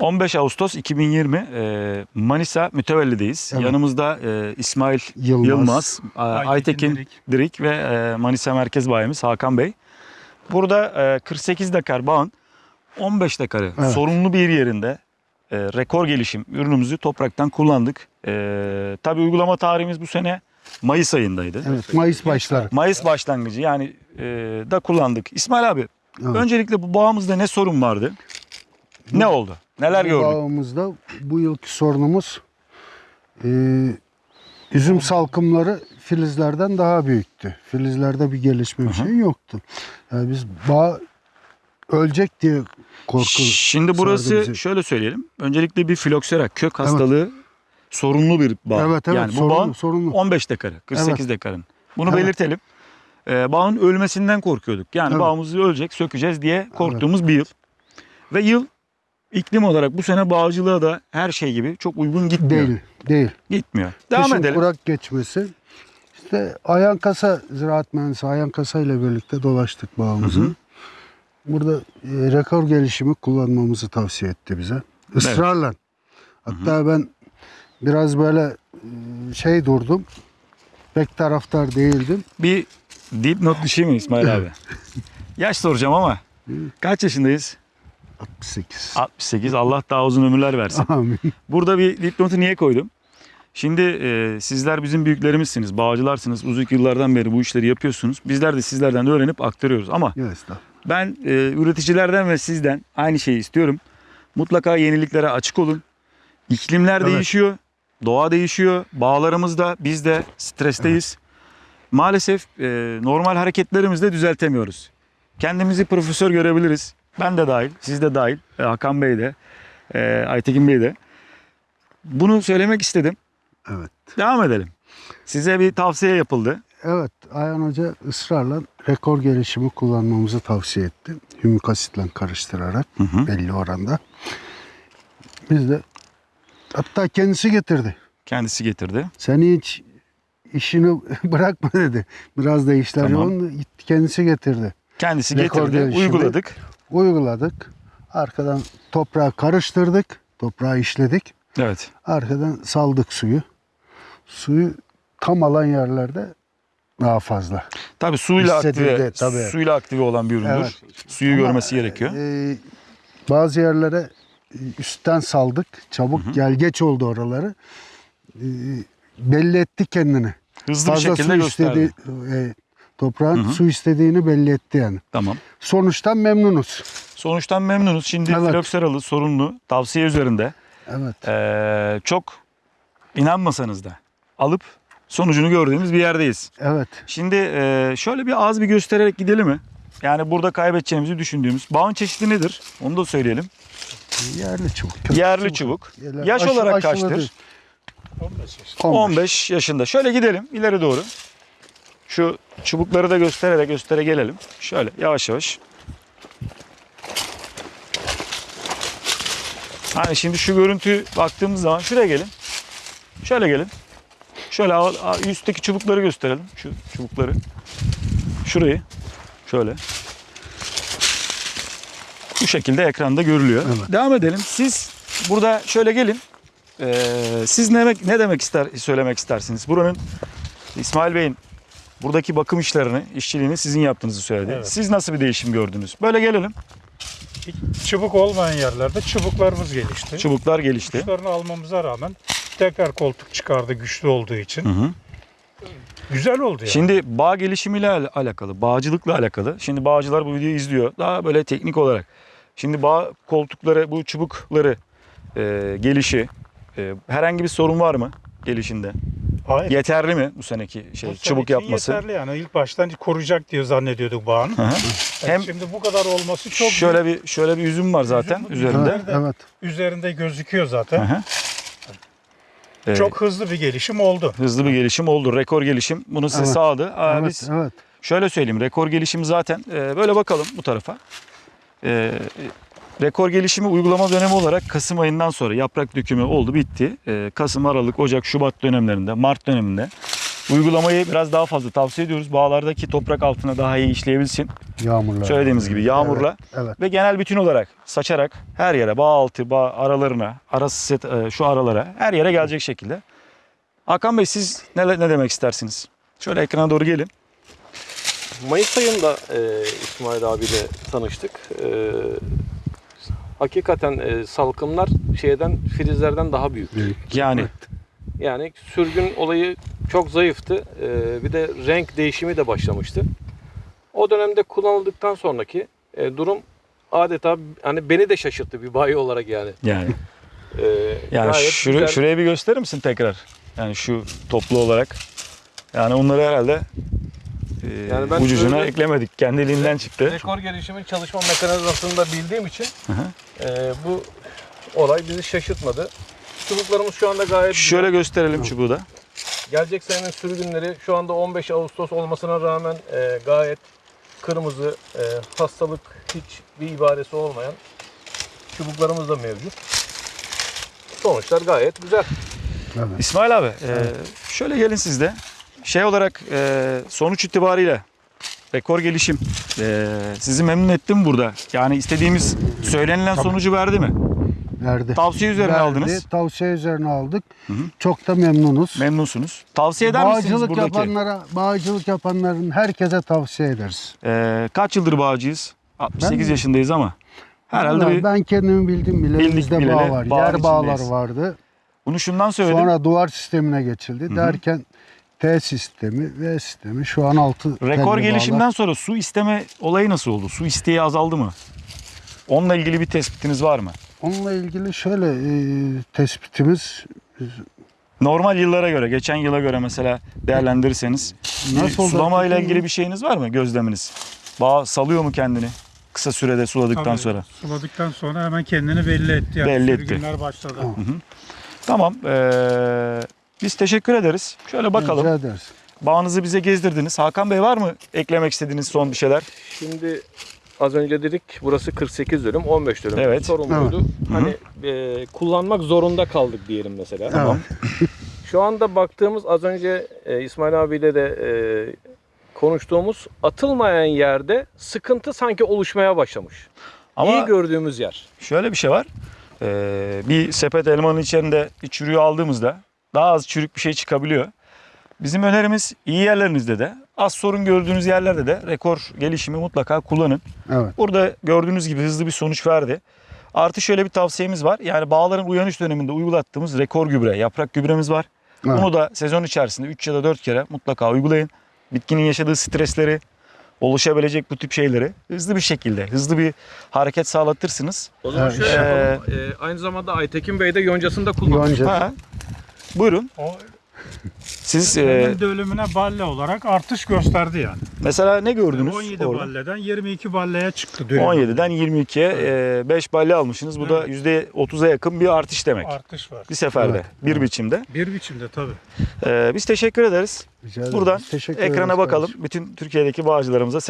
15 Ağustos 2020 e, Manisa Mütevelli'deyiz. Evet. Yanımızda e, İsmail Yılmaz. Yılmaz, a- Aytekin Aytekin Dirik. Dirik ve e, Manisa Merkez Bayimiz Hakan Bey. Burada e, 48 dekar bağın 15 dekarı Evet. sorunlu bir yerinde e, rekor gelişim ürünümüzü topraktan kullandık. E, tabii uygulama tarihimiz bu sene Mayıs ayındaydı. Evet, Mayıs başları. Mayıs başlangıcı yani e, da kullandık. İsmail abi Evet. öncelikle bu bağımızda ne sorun vardı? Ne oldu? Neler gördük? Bağımızda bu yılki sorunumuz e, üzüm salkımları filizlerden daha büyüktü. Filizlerde bir gelişme bir şey yoktu. Yani biz bağ ölecek diye korku Şimdi burası şöyle söyleyelim. Öncelikle bir filoksera kök hastalığı sorunlu bir bağ. Evet evet yani bu sorunlu, bağın sorunlu. 15 dekarı, 48 dekarın. Bunu Evet. belirtelim. Ee, bağın ölmesinden korkuyorduk. Yani Evet. bağımız ölecek, sökeceğiz diye korktuğumuz bir yıl. Ve yıl iklim olarak bu sene bağcılığa da her şey gibi çok uygun gitmiyor. Değil, değil. Gitmiyor. Devam Kışın edelim. kurak geçmesi. İşte Ayan Kasa ziraat mühendisi Ayan Kasa ile birlikte dolaştık bağımızı. Hı hı. Burada e, rekor gelişimi kullanmamızı tavsiye etti bize. Israrla. Hatta ben biraz böyle e, şey durdum. Pek taraftar değildim. Bir dipnot düşeyim mi İsmail abi? Yaş soracağım ama kaç yaşındayız? 68. 68. Allah daha uzun ömürler versin. Amin. Burada bir dipnotu niye koydum? Şimdi e, sizler bizim büyüklerimizsiniz, bağcılarsınız. Uzun yıllardan beri bu işleri yapıyorsunuz. Bizler de sizlerden öğrenip aktarıyoruz. Ama estağfurullah. ben e, üreticilerden ve sizden aynı şeyi istiyorum. Mutlaka yeniliklere açık olun. İklimler Evet. değişiyor, doğa değişiyor. Bağlarımızda biz de stresteyiz. Maalesef e, normal hareketlerimizi de düzeltemiyoruz. Kendimizi profesör görebiliriz. Ben de dahil, siz de dahil, e, Hakan Bey de, e, Aytekin Bey de. Bunu söylemek istedim. Evet. Devam edelim. Size bir tavsiye yapıldı. Evet, Ayhan Hoca ısrarla rekor gelişimi kullanmamızı tavsiye etti. Hümik asitle karıştırarak Hı hı. belli oranda. Biz de hatta kendisi getirdi. Kendisi getirdi. Sen hiç işini bırakma dedi. Biraz da işler Tamam. yoğun. Kendisi getirdi. Kendisi Rekor getirdi, gelişimi. uyguladık. Uyguladık. Arkadan toprağı karıştırdık. Toprağı işledik. Evet. Arkadan saldık suyu. Suyu tam alan yerlerde daha fazla. Tabii suyla Hissedildi, aktive, tabii. suyla aktive olan bir üründür. Evet. Suyu Ama, görmesi gerekiyor. e, bazı yerlere e, üstten saldık. Çabuk gel geç oldu oraları. E, belli etti kendini. Hızlı bir Fazla şekilde su gösterdi. istedi. e, toprağın Hı hı. su istediğini belli etti yani. Tamam. Sonuçtan memnunuz. Sonuçtan memnunuz. Şimdi Evet. filokseralı sorunlu tavsiye üzerinde Evet. eee, çok inanmasanız da alıp sonucunu gördüğümüz bir yerdeyiz. Evet. Şimdi eee, şöyle bir az bir göstererek gidelim mi? Yani burada kaybedeceğimizi düşündüğümüz bağın çeşidi nedir? Onu da söyleyelim. Yerli çubuk. Yerli çubuk. Yerler- Yaş aşı- olarak kaçtır? değil. 15 yaş. 15 yaşında. Şöyle gidelim ileri doğru. Şu çubukları da göstererek göstere gelelim. Şöyle yavaş yavaş. Hani şimdi şu görüntü baktığımız zaman şuraya gelin. Şöyle gelin. Şöyle üstteki çubukları gösterelim. Şu çubukları. Şurayı. Şöyle. Bu şekilde ekranda görülüyor. Evet. Devam edelim. Siz burada şöyle gelin. Ee, siz ne demek, ne demek ister söylemek istersiniz? Buranın İsmail Bey'in buradaki bakım işlerini, işçiliğini sizin yaptığınızı söyledi. Evet. Siz nasıl bir değişim gördünüz? Böyle gelelim. Çubuk olmayan yerlerde çubuklarımız gelişti. Çubuklar gelişti. Çubuklarını almamıza rağmen tekrar koltuk çıkardı güçlü olduğu için. Hı hı. Güzel oldu yani. Şimdi bağ gelişimiyle al- alakalı, bağcılıkla alakalı. Şimdi bağcılar bu videoyu izliyor. Daha böyle teknik olarak. Şimdi bağ koltukları, bu çubukları e, gelişi e, herhangi bir sorun var mı gelişinde? Hayır. Yeterli mi bu seneki Bu şey sene çubuk yapması? Yeterli yani. İlk baştan koruyacak diye zannediyorduk bağını. Hı hı. Yani Hem şimdi bu kadar olması çok şöyle bir şöyle bir üzüm var zaten Üzüm- üzerinde. Evet. evet. üzerinde gözüküyor zaten. hı. Ee, Çok hızlı bir gelişim oldu. hızlı bir gelişim oldu. Rekor gelişim bunu size Evet. sağladı. Aa, evet, biz evet. şöyle söyleyeyim. Rekor gelişimi zaten e, böyle bakalım bu tarafa. E, rekor gelişimi uygulama dönemi olarak Kasım ayından sonra yaprak dökümü oldu bitti. E, Kasım, Aralık, Ocak, Şubat dönemlerinde, Mart döneminde uygulamayı biraz daha fazla tavsiye ediyoruz. Bağlardaki toprak altına daha iyi işleyebilsin. Yağmurla. Söylediğimiz gibi yağmurla Evet. evet. ve genel bütün olarak saçarak her yere bağ altı, bağ aralarına, arası set, e, şu aralara her yere gelecek şekilde. Hakan Bey siz ne, ne demek istersiniz? Şöyle ekrana doğru gelin. Mayıs ayında e, İsmail abiyle tanıştık. E, hakikaten e, salkımlar şeyden filizlerden daha büyük. Büyük. Yani Yani sürgün olayı çok zayıftı. E, bir de renk değişimi de başlamıştı. O dönemde kullanıldıktan sonraki e, durum adeta hani beni de şaşırttı bir bayi olarak yani. yani E, yani şuraya, güzel. şuraya bir gösterir misin tekrar? Yani şu toplu olarak. Yani onları herhalde e, Yani ben ucucuna eklemedik. Kendiliğinden çıktı. Rekor gelişimin çalışma mekanizmasını da bildiğim için Hı hı. E, bu olay bizi şaşırtmadı. Çubuklarımız şu anda gayet güzel. Şöyle gösterelim çubuğu da. Gelecek senenin sürgünleri şu anda 15 Ağustos olmasına rağmen e, gayet kırmızı, e, hastalık hiç bir ibaresi olmayan çubuklarımız da mevcut. Sonuçlar gayet güzel. evet. İsmail abi, e, şöyle gelin siz de. Şey olarak e, sonuç itibariyle rekor gelişim e, sizi memnun etti mi burada? Yani istediğimiz söylenilen sonucu verdi mi? Verdi. Tavsiye üzerine Verdi, aldınız. Tavsiye üzerine aldık. hı. Çok da memnunuz. Memnunsunuz. Tavsiye eder misiniz Bağcılık buradaki? yapanlara, bağcılık yapanların herkese tavsiye ederiz. E, kaç yıldır bağcıyız? 68 Ben- yaşındayız ama herhalde Vallahi bir, ben kendimi bildim bile. Bildik Bizde bileli bağ var. Yer bağlar içindeyiz. vardı. bunu şundan söyledim. Sonra duvar sistemine geçildi. hı. Derken T sistemi, V sistemi şu an altı Rekor telli gelişimden bağlar. sonra su isteme olayı nasıl oldu? Su isteği azaldı mı? Onunla ilgili bir tespitiniz var mı? Onunla ilgili şöyle e, tespitimiz Normal yıllara göre, geçen yıla göre mesela değerlendirirseniz Nasıl oldu sulama ile ilgili bir şeyiniz var mı gözleminiz? Bağ salıyor mu kendini kısa sürede suladıktan Tabii, sonra? Suladıktan sonra hemen kendini belli etti. Yani. Belli etti. Sürgünler başladı. Tamam. Tamam. eee, biz teşekkür ederiz. Şöyle bakalım. rica ederiz. Bağınızı bize gezdirdiniz. Hakan Bey var mı eklemek istediğiniz son bir şeyler? Şimdi az önce dedik burası 48 dönüm, 15 dönüm. Evet. Sorun Evet. Hani e, kullanmak zorunda kaldık diyelim mesela. Tamam. Şu anda baktığımız az önce e, İsmail abiyle de e, konuştuğumuz atılmayan yerde sıkıntı sanki oluşmaya başlamış. Ama İyi gördüğümüz yer. şöyle bir şey var. Eee, bir sepet elmanın içerisinde bir çürüğü aldığımızda daha az çürük bir şey çıkabiliyor. Bizim önerimiz iyi yerlerinizde de az sorun gördüğünüz yerlerde de rekor gelişimi mutlaka kullanın. Evet. Burada gördüğünüz gibi hızlı bir sonuç verdi. Artı şöyle bir tavsiyemiz var. Yani bağların uyanış döneminde uygulattığımız rekor gübre, yaprak gübremiz var. Evet. Bunu da sezon içerisinde 3 ya da 4 kere mutlaka uygulayın. Bitkinin yaşadığı stresleri, oluşabilecek bu tip şeyleri hızlı bir şekilde, hızlı bir hareket sağlatırsınız. O zaman Evet. şöyle Ee, yapalım. E, aynı zamanda Aytekin Bey de yoncasında kullanmış. Yonca. Ha. Buyurun. O Siz e, Benim dölümüne balle olarak artış gösterdi yani. mesela ne gördünüz 17 orada? balleden 22 balleye çıktı dölüm. 17'den 22'ye 5 balya almışsınız. Bu da %30'a yakın bir artış demek. Artış var. Bir seferde, Evet, bir evet. biçimde. Bir biçimde tabii. Ee, biz teşekkür ederiz. Rica ederiz. Buradan Teşekkür Ekrana ederiz bakalım. kardeşim. Bütün Türkiye'deki bağcılarımıza